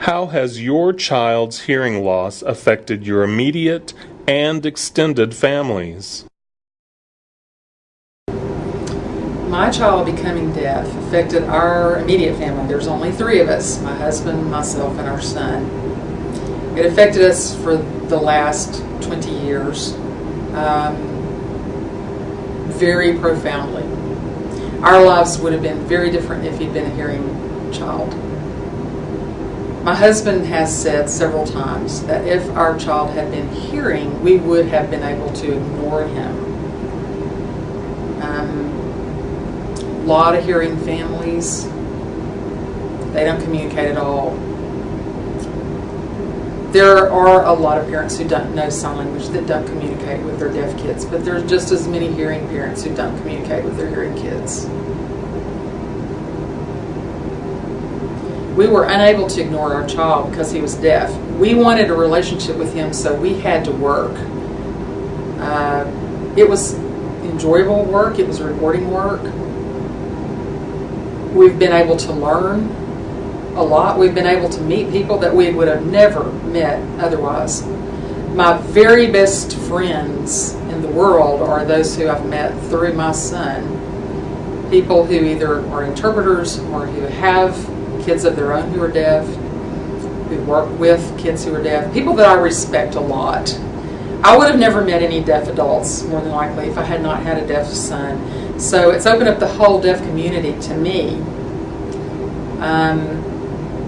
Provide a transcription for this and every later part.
How has your child's hearing loss affected your immediate and extended families? My child becoming deaf affected our immediate family. There's only three of us my husband, myself, and our son. It affected us for the last 20 years um, very profoundly. Our lives would have been very different if he'd been a hearing child. My husband has said several times that if our child had been hearing, we would have been able to ignore him. Um, a lot of hearing families, they don't communicate at all. There are a lot of parents who don't know sign language that don't communicate with their deaf kids, but there's just as many hearing parents who don't communicate with their hearing kids. We were unable to ignore our child because he was deaf. We wanted a relationship with him, so we had to work. Uh, it was enjoyable work, it was rewarding work. We've been able to learn a lot. We've been able to meet people that we would have never met otherwise. My very best friends in the world are those who I've met through my son. People who either are interpreters or who have kids of their own who are deaf, who work with kids who are deaf, people that I respect a lot. I would have never met any deaf adults, more than likely, if I had not had a deaf son. So it's opened up the whole deaf community to me. Um,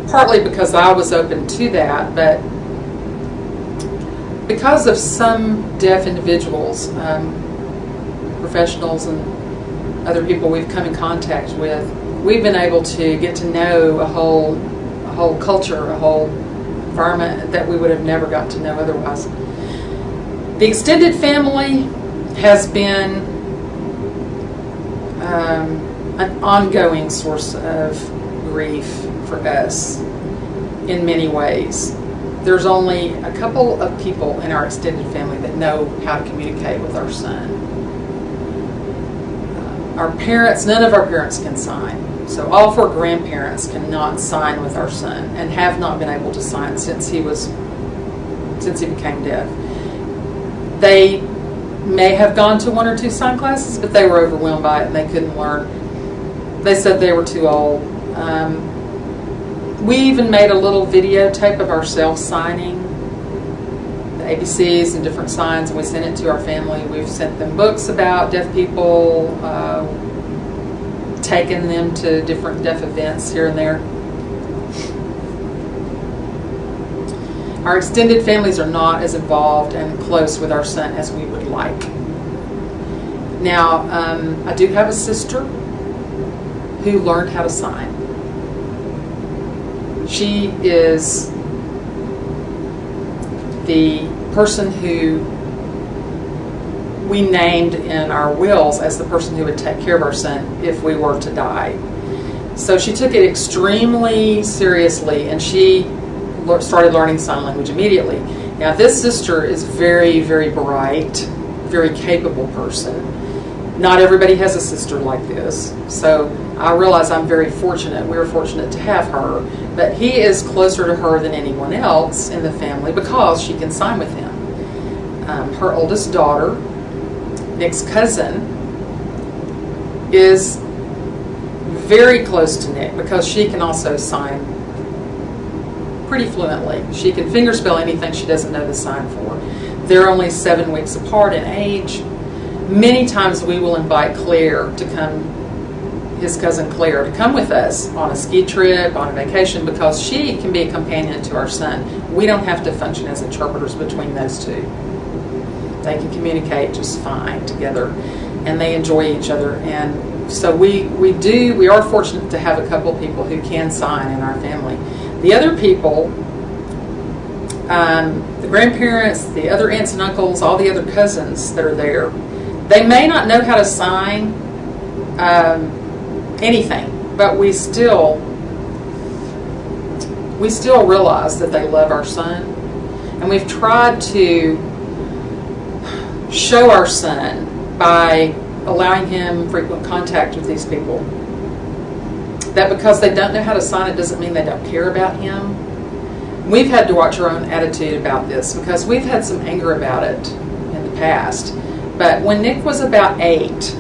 partly because I was open to that, but because of some deaf individuals, um, professionals, and other people we've come in contact with, we've been able to get to know a whole, a whole culture, a whole environment that we would have never got to know otherwise. The extended family has been um, an ongoing source of grief for us in many ways. There's only a couple of people in our extended family that know how to communicate with our son. Our parents, none of our parents can sign. So all four grandparents cannot sign with our son and have not been able to sign since he was since he became deaf. They may have gone to one or two sign classes, but they were overwhelmed by it and they couldn't learn. They said they were too old. Um, we even made a little videotape of ourselves signing the ABCs and different signs, and we sent it to our family. We've sent them books about deaf people, uh, taken them to different deaf events here and there. Our extended families are not as involved and close with our son as we would like. Now, um, I do have a sister who learned how to sign. She is the person who we named in our wills as the person who would take care of our son if we were to die. So she took it extremely seriously and she started learning sign language immediately. Now, this sister is very, very bright, very capable person. Not everybody has a sister like this. So I realize I'm very fortunate. We're fortunate to have her. But he is closer to her than anyone else in the family because she can sign with him. Um, her oldest daughter, Nick's cousin, is very close to Nick because she can also sign pretty fluently. She can fingerspell anything she doesn't know the sign for. They're only seven weeks apart in age. Many times we will invite Claire to come, his cousin Claire, to come with us on a ski trip, on a vacation, because she can be a companion to our son. We don't have to function as interpreters between those two. They can communicate just fine together, and they enjoy each other. And so we, we do, we are fortunate to have a couple people who can sign in our family. The other people, um, the grandparents, the other aunts and uncles, all the other cousins that are there, they may not know how to sign um, anything, but we still we still realize that they love our son, and we've tried to show our son by allowing him frequent contact with these people that because they don't know how to sign it doesn't mean they don't care about him. we've had to watch our own attitude about this because we've had some anger about it in the past. But when Nick was about eight,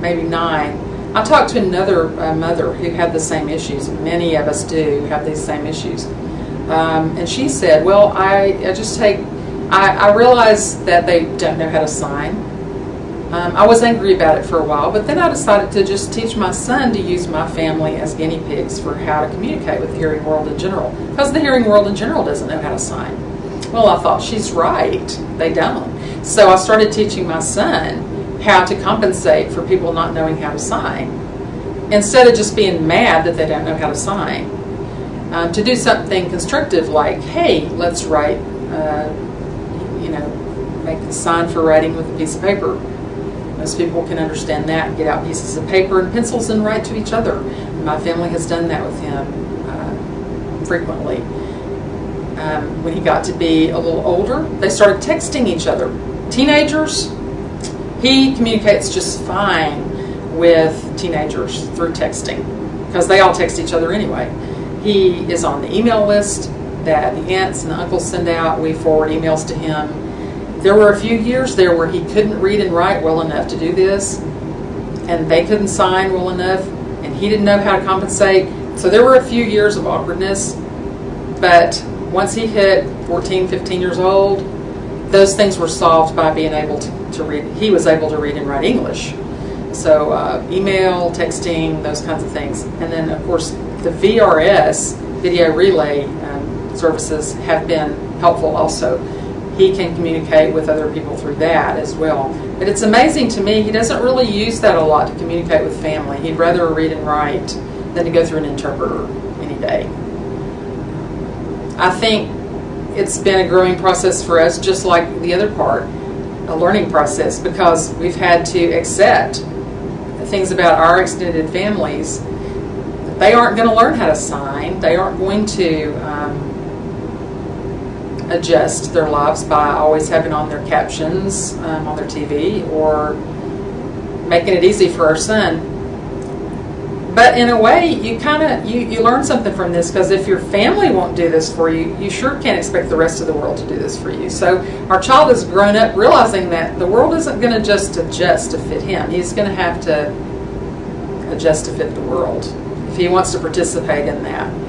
maybe nine, I talked to another uh, mother who had the same issues. Many of us do have these same issues. Um, and she said, Well, I, I just take, I, I realize that they don't know how to sign. Um, I was angry about it for a while, but then I decided to just teach my son to use my family as guinea pigs for how to communicate with the hearing world in general. Because the hearing world in general doesn't know how to sign. Well, I thought, she's right. They don't. So I started teaching my son how to compensate for people not knowing how to sign. Instead of just being mad that they don't know how to sign. Um, to do something constructive like, hey, let's write, uh, know, make a sign for writing with a piece of paper most people can understand that get out pieces of paper and pencils and write to each other. My family has done that with him uh, frequently. Um, when he got to be a little older, they started texting each other. Teenagers, he communicates just fine with teenagers through texting because they all text each other anyway. He is on the email list that the aunts and the uncles send out. We forward emails to him there were a few years there where he couldn't read and write well enough to do this, and they couldn't sign well enough, and he didn't know how to compensate. So there were a few years of awkwardness, but once he hit 14, 15 years old, those things were solved by being able to, to read. He was able to read and write English. So uh, email, texting, those kinds of things. And then, of course, the VRS, video relay services, have been helpful also he can communicate with other people through that as well. But it's amazing to me, he doesn't really use that a lot to communicate with family. He'd rather read and write than to go through an interpreter any day. I think it's been a growing process for us, just like the other part, a learning process, because we've had to accept things about our extended families. They aren't going to learn how to sign. They aren't going to adjust their lives by always having on their captions um, on their TV or making it easy for our son. But in a way, you kind of you, you learn something from this because if your family won't do this for you, you sure can't expect the rest of the world to do this for you. So our child has grown up realizing that the world isn't going to just adjust to fit him. He's going to have to adjust to fit the world if he wants to participate in that.